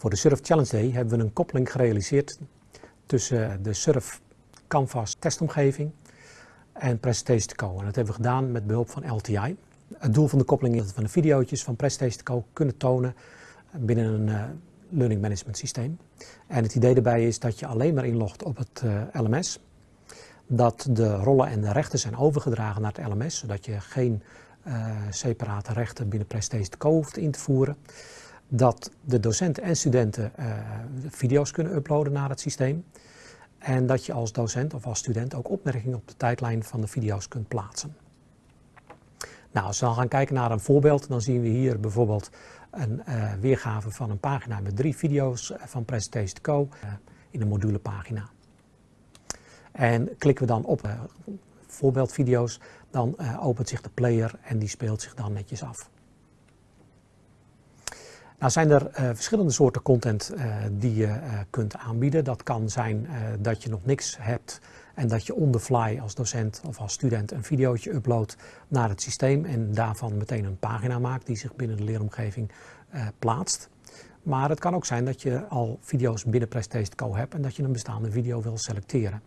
Voor de Surf Challenge Day hebben we een koppeling gerealiseerd tussen de Surf Canvas testomgeving en Presentation Co. En dat hebben we gedaan met behulp van LTI. Het doel van de koppeling is dat we de video's van Presentation Co kunnen tonen binnen een uh, learning management systeem. En het idee daarbij is dat je alleen maar inlogt op het uh, LMS. Dat de rollen en de rechten zijn overgedragen naar het LMS, zodat je geen separate rechten binnen Presentation Co hoeft in te voeren dat de docenten en studenten uh, video's kunnen uploaden naar het systeem. En dat je als docent of als student ook opmerkingen op de tijdlijn van de video's kunt plaatsen. Nou, als we gaan kijken naar een voorbeeld, dan zien we hier bijvoorbeeld een uh, weergave van een pagina met drie video's van Presentation Co. In een modulepagina. En klikken we dan op voorbeeldvideo's, dan opent zich de player en die speelt zich dan netjes af. Nou zijn er uh, verschillende soorten content uh, die je uh, kunt aanbieden. Dat kan zijn dat je nog niks hebt en dat je on the fly als docent of als student een videootje uploadt naar het systeem en daarvan meteen een pagina maakt die zich binnen de leeromgeving plaatst. Maar het kan ook zijn dat je al video's binnen Co hebt en dat je een bestaande video wil selecteren.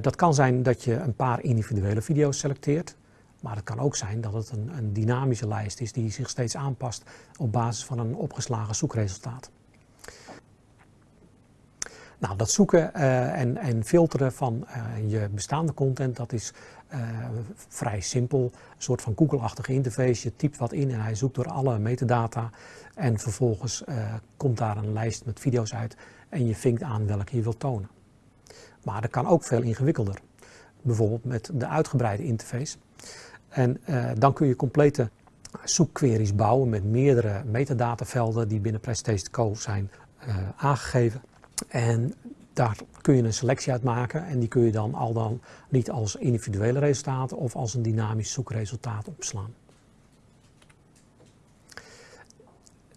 dat kan zijn dat je een paar individuele video's selecteert. Maar het kan ook zijn dat het een, een, dynamische lijst is die zich steeds aanpast op basis van een opgeslagen zoekresultaat. Nou, dat zoeken uh, en, en, filteren van uh, je bestaande content, dat is uh, vrij simpel. Een soort van Google-achtige interface. Je typt wat in en hij zoekt door alle metadata. En vervolgens komt daar een lijst met video's uit en je vinkt aan welke je wilt tonen. Maar dat kan ook veel ingewikkelder. Bijvoorbeeld met de uitgebreide interface. En uh, dan kun je complete zoekqueries bouwen met meerdere metadatavelden die binnen Presentation Co zijn uh, aangegeven. En daar kun je een selectie uit maken en die kun je dan al dan niet als individuele resultaten of als een dynamisch zoekresultaat opslaan.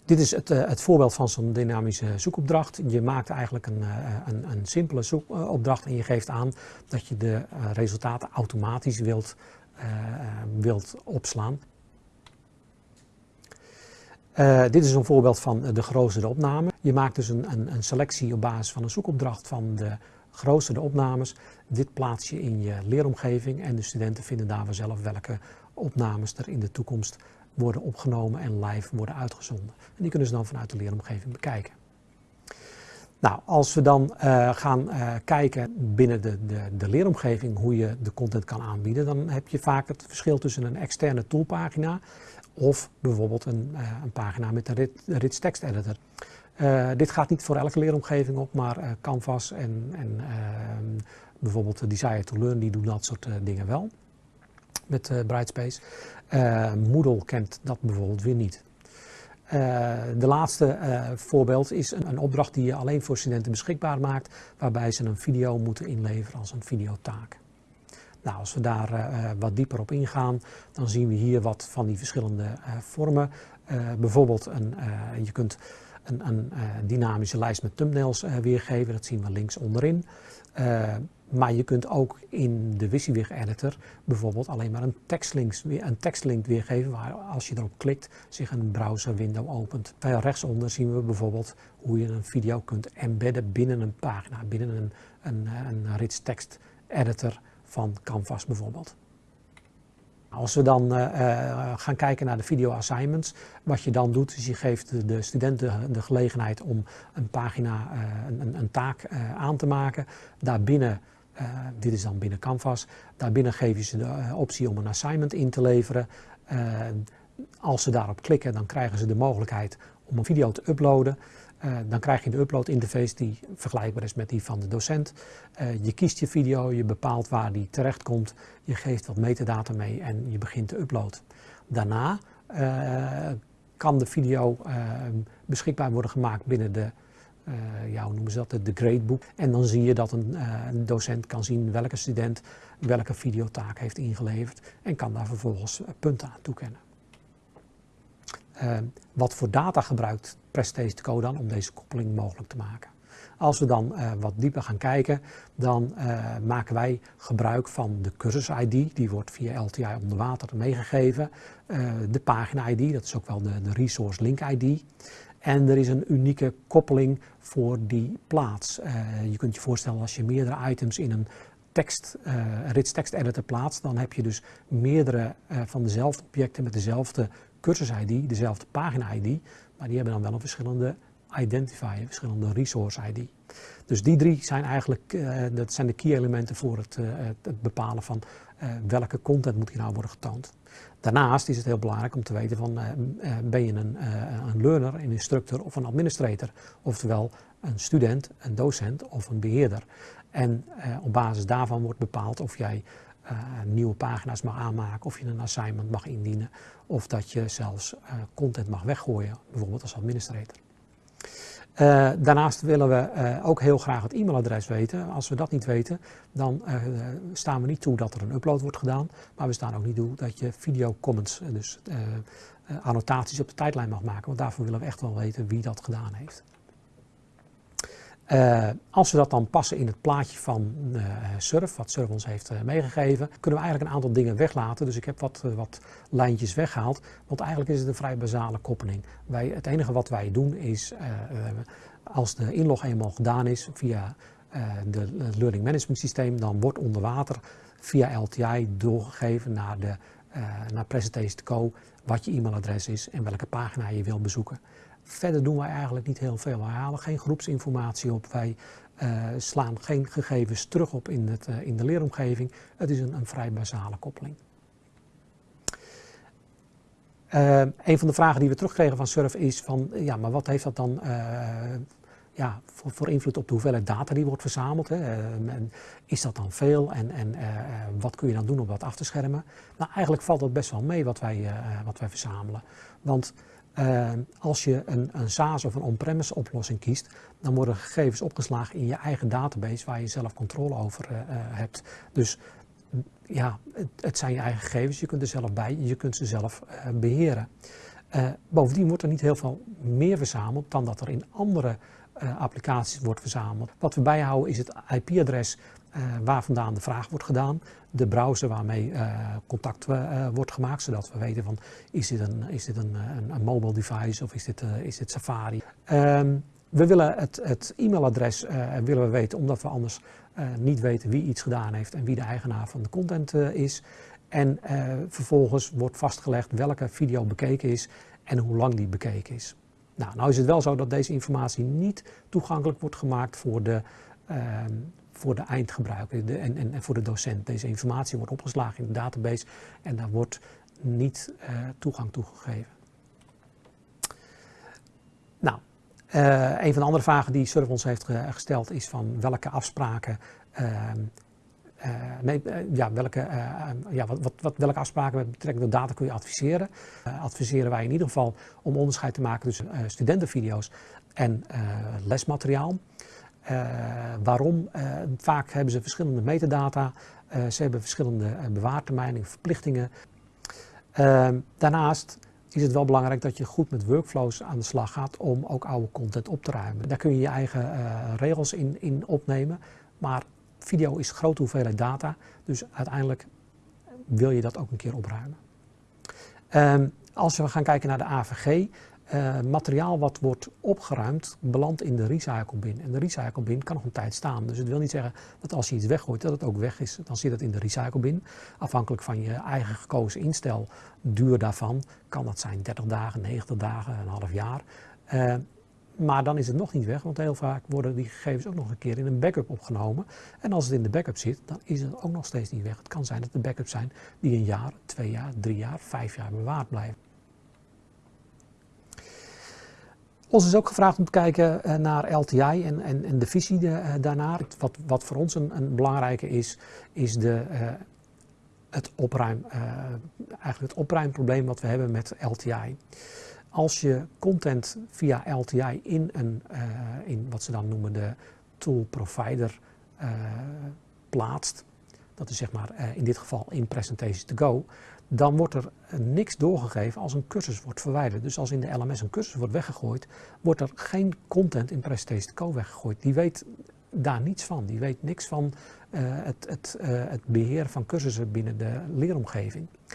Dit is het, uh, het voorbeeld van zo'n dynamische zoekopdracht. Je maakt eigenlijk een, een, een simpele zoekopdracht en je geeft aan dat je de resultaten automatisch wilt wilt opslaan. Uh, dit is een voorbeeld van de geroosterde opname. Je maakt dus een, een, een, selectie op basis van een zoekopdracht van de geroosterde opnames. Dit plaats je in je leeromgeving en de studenten vinden daar vanzelf welke opnames er in de toekomst worden opgenomen en live worden uitgezonden. En die kunnen ze dan vanuit de leeromgeving bekijken. Nou, als we dan uh, gaan uh, kijken binnen de, de, de, leeromgeving hoe je de content kan aanbieden, dan heb je vaak het verschil tussen een externe toolpagina of bijvoorbeeld een, uh, een pagina met een rich text editor. dit gaat niet voor elke leeromgeving op, maar Canvas en, en ehm, bijvoorbeeld Desire to Learn, die doen dat soort dingen wel met Brightspace. Moodle kent dat bijvoorbeeld weer niet. Uh, de laatste uh, voorbeeld is een, een, opdracht die je alleen voor studenten beschikbaar maakt, waarbij ze een video moeten inleveren als een videotaak. Nou, als we daar uh, wat dieper op ingaan, dan zien we hier wat van die verschillende vormen. bijvoorbeeld, een, je kunt een, een dynamische lijst met thumbnails weergeven, dat zien we links onderin. Maar je kunt ook in de WYSIWYG editor bijvoorbeeld alleen maar een tekstlink, een tekstlink weergeven waar als je erop klikt zich een browser window opent. Rechtsonder zien we bijvoorbeeld hoe je een video kunt embedden binnen een pagina, binnen een, een, een rich text editor van Canvas bijvoorbeeld. Als we dan uh, gaan kijken naar de video assignments, wat je dan doet is je geeft de studenten de gelegenheid om een pagina, uh, een, een, taak aan te maken. Daarbinnen dit is dan binnen Canvas. Daarbinnen geef je ze de uh, optie om een assignment in te leveren. Uh, als ze daarop klikken, dan krijgen ze de mogelijkheid om een video te uploaden. dan krijg je de upload interface die vergelijkbaar is met die van de docent. je kiest je video, je bepaalt waar die terecht komt. Je geeft wat metadata mee en je begint te uploaden. Daarna kan de video beschikbaar worden gemaakt binnen de uh, ja, noemen ze dat, de gradebook. En dan zie je dat een, uh, een, docent kan zien welke student welke videotaak heeft ingeleverd en kan daar vervolgens punten aan toekennen. Wat voor data gebruikt Presentation Code dan om deze koppeling mogelijk te maken? Als we dan wat dieper gaan kijken, dan maken wij gebruik van de cursus-ID. Die wordt via LTI onder water meegegeven. De pagina-ID, dat is ook wel de resource link-ID. En er is een unieke koppeling voor die plaats. je kunt je voorstellen als je meerdere items in een tekst, rits tekst editor plaatst, dan heb je dus meerdere van dezelfde objecten met dezelfde cursus-ID, dezelfde pagina-ID, maar die hebben dan wel een verschillende identifier, verschillende resource ID. Dus die drie zijn eigenlijk dat zijn de key elementen voor het, het bepalen van welke content moet hier nou worden getoond. Daarnaast is het heel belangrijk om te weten van ben je een, een learner, een instructor of een administrator, oftewel een student, een docent of een beheerder. En op basis daarvan wordt bepaald of jij nieuwe pagina's mag aanmaken, of je een assignment mag indienen, of dat je zelfs content mag weggooien, bijvoorbeeld als administrator. Uh, daarnaast willen we uh, ook heel graag het e-mailadres weten. Als we dat niet weten, dan uh, staan we niet toe dat er een upload wordt gedaan. Maar we staan ook niet toe dat je video comments, dus annotaties op de tijdlijn mag maken. Want daarvoor willen we echt wel weten wie dat gedaan heeft. Uh, als we dat dan passen in het plaatje van uh, Surf, wat Surf ons heeft uh, meegegeven, kunnen we eigenlijk een aantal dingen weglaten. Dus ik heb wat, wat lijntjes weggehaald, want eigenlijk is het een vrij basale koppeling. Wij, het enige wat wij doen is, als de inlog eenmaal gedaan is via de, het Learning Management Systeem, dan wordt onder water via LTI doorgegeven naar, de, naar Presentation Go wat je e-mailadres is en welke pagina je wil bezoeken. Verder doen wij eigenlijk niet heel veel. Wij halen geen groepsinformatie op. Wij uh, slaan geen gegevens terug op in, het, uh, in de leeromgeving. Het is een, een vrij basale koppeling. Uh, een van de vragen die we terugkregen van Surf is van, ja, maar wat heeft dat dan ja, voor, invloed op de hoeveelheid data die wordt verzameld? Hè? is dat dan veel en, en wat kun je dan doen om dat af te schermen? Nou, eigenlijk valt dat best wel mee wat wij, wat wij verzamelen. Want uh, als je een, een SaaS of een on-premise oplossing kiest, dan worden gegevens opgeslagen in je eigen database waar je zelf controle over uh, hebt. Dus ja, het, het, zijn je eigen gegevens, je kunt er zelf bij, je kunt ze zelf beheren. bovendien wordt er niet heel veel meer verzameld dan dat er in andere applicaties wordt verzameld. Wat we bijhouden is het IP-adres waar vandaan de vraag wordt gedaan, de browser waarmee uh, contact uh, wordt gemaakt, zodat we weten van is dit een, is dit een, een, mobile device of is dit, is dit Safari. Um, we willen het, het e-mailadres willen we weten omdat we anders niet weten wie iets gedaan heeft en wie de eigenaar van de content is. En vervolgens wordt vastgelegd welke video bekeken is en hoe lang die bekeken is. Nou, nou is het wel zo dat deze informatie niet toegankelijk wordt gemaakt voor de, ehm, voor de eindgebruiker en, en, en, voor de docent. Deze informatie wordt opgeslagen in de database en daar wordt niet uh, toegang toegegeven. Nou, uh, een van de andere vragen die Surf ons heeft gesteld is van welke afspraken uh, nee, ja, welke, ja, wat, wat, wat, welke afspraken met betrekking tot data kun je adviseren? adviseren wij in ieder geval om onderscheid te maken tussen studentenvideo's en lesmateriaal. Uh, waarom? Uh, vaak hebben ze verschillende metadata, uh, ze hebben verschillende bewaartermijnen, verplichtingen. Ehm, daarnaast is het wel belangrijk dat je goed met workflows aan de slag gaat om ook oude content op te ruimen. Daar kun je je eigen regels in, in opnemen, maar video is grote hoeveelheid data, dus uiteindelijk wil je dat ook een keer opruimen. Ehm, als we gaan kijken naar de AVG, uh, materiaal wat wordt opgeruimd belandt in de recycle bin. En de recycle bin kan nog een tijd staan. Dus het wil niet zeggen dat als je iets weggooit dat het ook weg is. Dan zit het in de recycle bin. Afhankelijk van je eigen gekozen instel duur daarvan kan dat zijn 30 dagen, 90 dagen, een half jaar. Uh, maar dan is het nog niet weg, want heel vaak worden die gegevens ook nog een keer in een backup opgenomen. En als het in de backup zit, dan is het ook nog steeds niet weg. Het kan zijn dat de backups zijn die een jaar, twee jaar, drie jaar, vijf jaar bewaard blijven. Ons is ook gevraagd om te kijken eh, naar LTI en, en, en de visie de, uh, daarnaar. Wat, wat voor ons een, een belangrijke is, is de, uh, het, opruim, eigenlijk het opruimprobleem wat we hebben met LTI. Als je content via LTI in, een, in wat ze dan noemen de tool provider plaatst, dat is zeg maar in dit geval in Presentation to Go, dan wordt er niks doorgegeven als een cursus wordt verwijderd. Dus als in de LMS een cursus wordt weggegooid, wordt er geen content in Presentation Co weggegooid. Die weet daar niets van. Die weet niks van uh, het, het, uh, het beheer van cursussen binnen de leeromgeving.